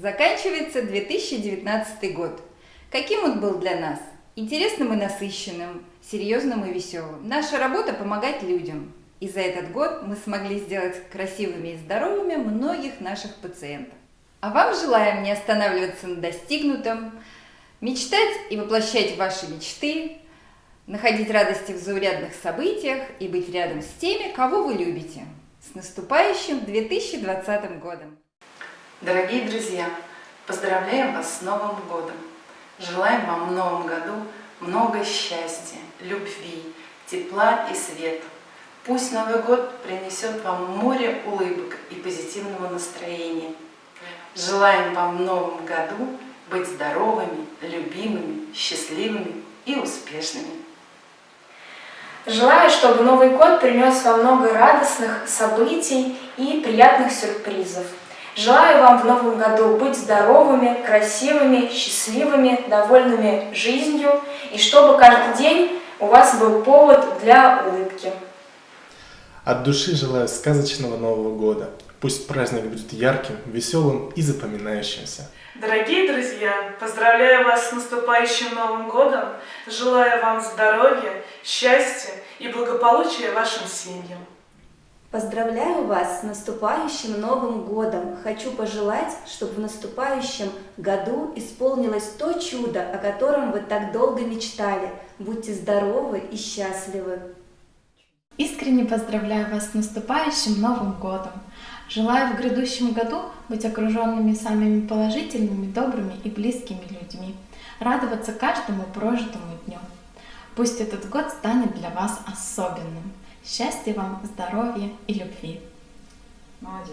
Заканчивается 2019 год. Каким он был для нас? Интересным и насыщенным, серьезным и веселым. Наша работа – помогать людям. И за этот год мы смогли сделать красивыми и здоровыми многих наших пациентов. А вам желаем не останавливаться на достигнутом, мечтать и воплощать ваши мечты, находить радости в заурядных событиях и быть рядом с теми, кого вы любите. С наступающим 2020 годом! Дорогие друзья, поздравляем вас с Новым годом! Желаем вам в Новом году много счастья, любви, тепла и света. Пусть Новый год принесет вам море улыбок и позитивного настроения. Желаем вам в Новом году быть здоровыми, любимыми, счастливыми и успешными. Желаю, чтобы Новый год принес вам много радостных событий и приятных сюрпризов. Желаю вам в новом году быть здоровыми, красивыми, счастливыми, довольными жизнью, и чтобы каждый день у вас был повод для улыбки. От души желаю сказочного Нового года. Пусть праздник будет ярким, веселым и запоминающимся. Дорогие друзья, поздравляю вас с наступающим Новым годом, желаю вам здоровья, счастья и благополучия вашим семьям. Поздравляю вас с наступающим Новым годом! Хочу пожелать, чтобы в наступающем году исполнилось то чудо, о котором вы так долго мечтали. Будьте здоровы и счастливы! Искренне поздравляю вас с наступающим Новым годом! Желаю в грядущем году быть окруженными самыми положительными, добрыми и близкими людьми, радоваться каждому прожитому дню. Пусть этот год станет для вас особенным. Счастья вам, здоровья и любви. Молодец.